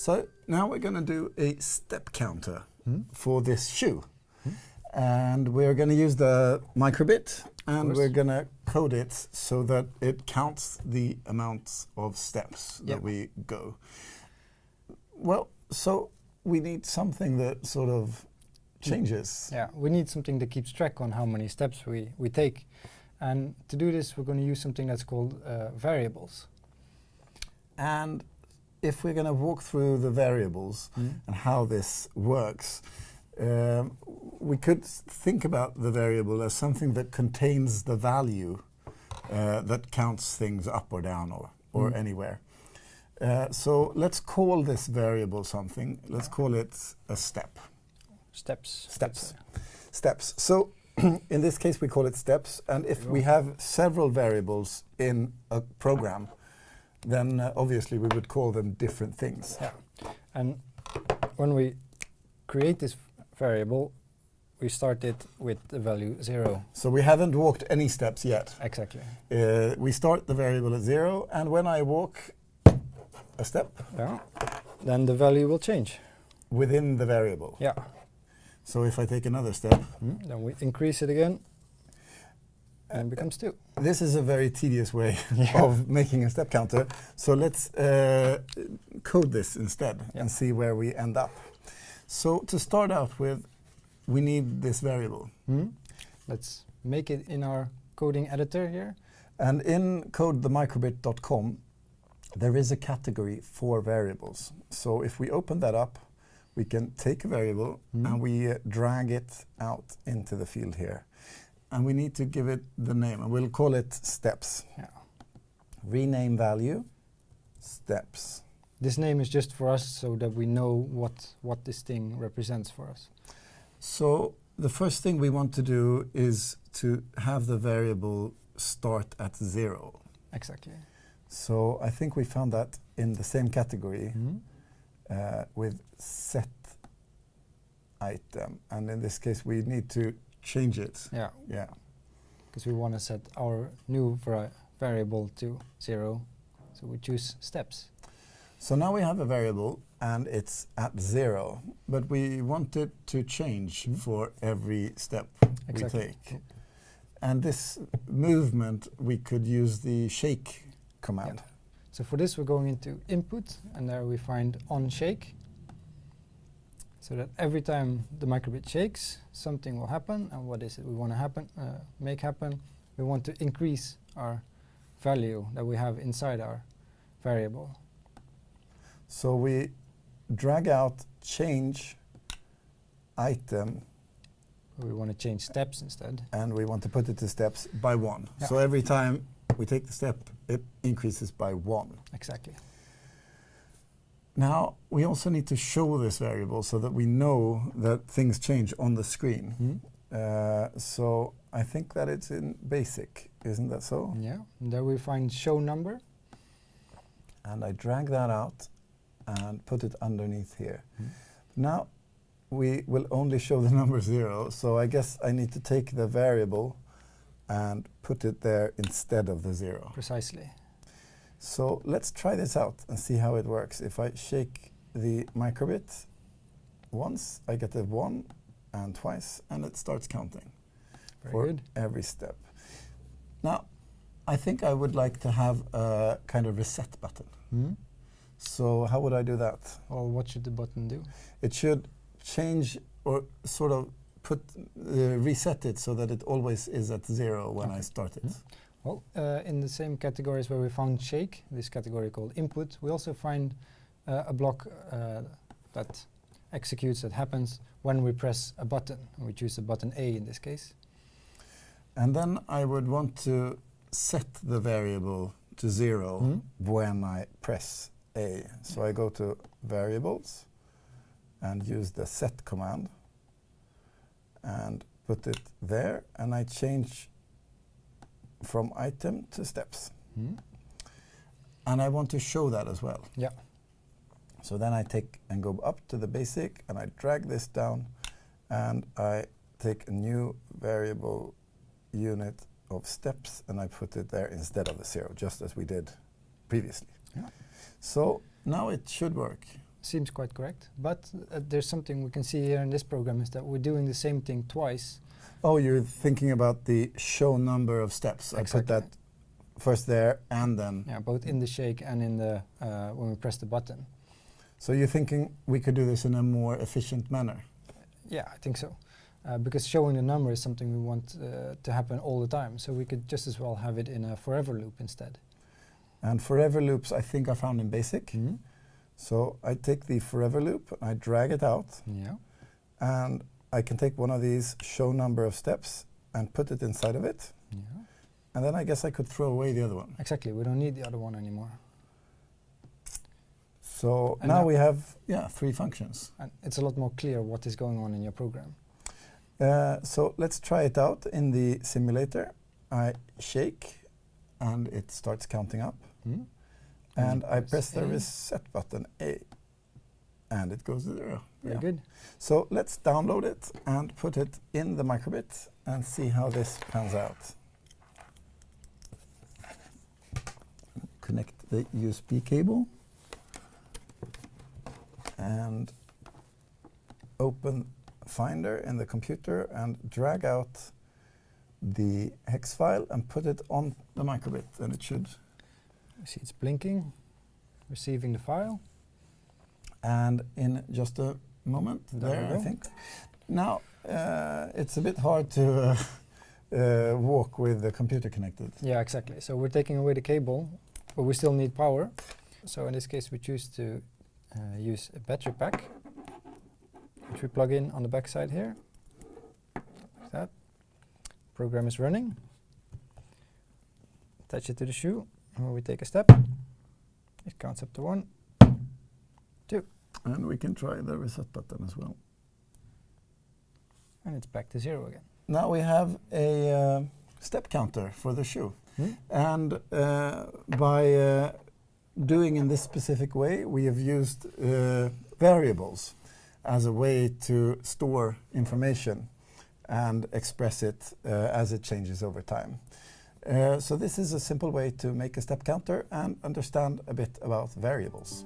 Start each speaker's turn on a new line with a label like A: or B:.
A: So now we're going to do a step counter
B: Hmm?
A: for this shoe. And we're going to use the microbit and we're going to code it so that it counts the amounts of steps
B: Yeah.
A: that we go. Well, so we need something that sort of changes.
B: Yeah, we need something that keeps track on how many steps we, we take. And to do this, we're going to use something that's called uh, variables.
A: And if we're going to walk through the variables and how this works, um, we could think about the variable as something that contains the value uh, that counts things up or down or, or
B: Mm.
A: anywhere. Uh, so let's call this variable something. Let's call it a step.
B: Steps.
A: Steps. Steps. So in this case, we call it steps. And if we have several variables in a program, then uh, obviously we would call them different things.
B: Yeah. And when we create this variable, we start it with the value zero.
A: So we haven't walked any steps yet.
B: Exactly.
A: Uh, we start the variable at zero, and when I walk a step
B: Yeah. Then the value will change.
A: within the variable.
B: Yeah.
A: So if I take another step,
B: Mm, Then we increase it again, and becomes two.
A: this is a very tedious way
B: Yeah.
A: of making a step counter. So let's uh, code this instead
B: Yeah.
A: and see where we end up. So to start out with, we need this variable.
B: Mm. Let's make it in our coding editor here.
A: And in codethemicrobit.com, there is a category for variables. So if we open that up, we can take a variable
B: Mm.
A: and we uh, drag it out into the field here. And we need to give it the name, and we'll call it steps.
B: Yeah.
A: Rename value, steps.
B: This name is just for us so that we know what, what this thing represents for us.
A: So the first thing we want to do is to have the variable start at zero.
B: Exactly.
A: So I think we found that in the same category.
B: Mm.
A: uh, with set item. And in this case, we need to change it.
B: Yeah,
A: Yeah.
B: because we want to set our new vari- variable to zero. So we choose steps.
A: So now we have a variable and it's at zero, but we want it to change
B: Mhm.
A: for every step
B: Exactly.
A: we take. And this movement, we could use the shake command.
B: Yeah. So for this, we're going into input, and there we find on shake. So that every time the microbit shakes, something will happen. And what is it we want to happen, uh, make happen? We want to increase our value that we have inside our variable.
A: So we drag out change item
B: We want to change steps instead.
A: and we want to put it to steps by one.
B: Yeah.
A: So every time we take the step, it increases by one.
B: Exactly.
A: Now, we also need to show this variable so that we know that things change on the screen.
B: Hmm?
A: Uh, so I think that it's in basic, isn't that so?
B: Yeah. And there we find show number.
A: And I drag that out and put it underneath here.
B: Hmm.
A: Now, we will only show the number zero, so I guess I need to take the variable and put it there instead of the zero.
B: Precisely.
A: So let's try this out and see how it works. If I shake the microbit once, I get a one and twice, and it starts counting
B: Very
A: for
B: good.
A: every step. Now, I think I would like to have a kind of reset button.
B: Hmm?
A: So how would I do that?
B: Well, what should the button do?
A: It should change or sort of put uh, reset it so that it always is at zero when I start it.
B: Mhm. Well, uh, in the same categories where we found shake, this category called input, we also find uh, a block uh, that executes, that happens when we press a button. We choose the button A in this case.
A: And then I would want to set the variable to zero
B: Mhm.
A: when I press A. So I go to variables and use the set command and put it there and I change from item to steps.
B: Hmm?
A: And I want to show that as well.
B: Yeah.
A: So then I take and go up to the basic and I drag this down and I take a new variable unit of steps and I put it there instead of the zero, just as we did previously.
B: Yeah.
A: So now it should work.
B: seems quite correct. But uh, there's something we can see here in this program is that we're doing the same thing twice.
A: Oh, you're thinking about the show number of steps. I put that first there and then.
B: Yeah, both in the shake and in the uh, when we press the button.
A: So you're thinking we could do this in a more efficient manner.
B: Yeah, I think so. Uh, because showing the number is something we want uh, to happen all the time. So we could just as well have it in a forever loop instead.
A: And forever loops, I think, are found in BASIC.
B: Mm.
A: So I take the forever loop, I drag it out,
B: Yeah.
A: and I can take one of these show number of steps and put it inside of it.
B: Yeah.
A: And then I guess I could throw away the other one.
B: Exactly. We don't need the other one anymore.
A: So
B: And
A: now we have yeah three functions.
B: And it's a lot more clear what is going on in your program.
A: Uh, so let's try it out in the simulator. I shake, and it starts counting up.
B: Mm.
A: And
B: you
A: I
B: press
A: press the reset button A, and it goes to zero.
B: Very
A: Yeah.
B: good.
A: So let's download it and put it in the microbit and see how this pans out. Connect the USB cable and open Finder in the computer and drag out the hex file and put it on the microbit and it should
B: You see it's blinking, receiving the file.
A: And in just a moment
B: There
A: there, I think. Now, uh, it's a bit hard to uh, uh, walk with the computer connected.
B: Yeah, exactly. So we're taking away the cable, but we still need power. So in this case, we choose to uh, use a battery pack, which we plug in on the back side here. Like that. Program is running. Attach it to the shoe, and when we take a step, it counts up to one.
A: And we can try the reset button as well.
B: And it's back to zero again.
A: Now we have a uh, step counter for the shoe.
B: Hmm?
A: And uh, by uh, doing in this specific way, we have used uh, variables as a way to store information and express it uh, as it changes over time. Uh, so this is a simple way to make a step counter and understand a bit about variables.